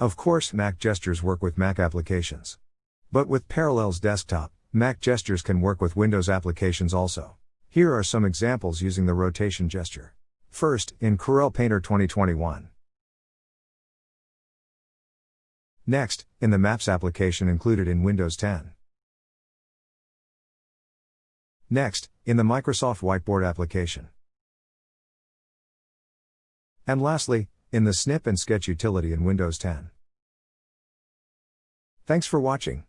Of course, Mac gestures work with Mac applications. But with Parallels Desktop, Mac gestures can work with Windows applications also. Here are some examples using the rotation gesture. First, in Corel Painter 2021. Next, in the Maps application included in Windows 10. Next, in the Microsoft Whiteboard application. And lastly, in the Snip and Sketch utility in Windows 10. Thanks for watching.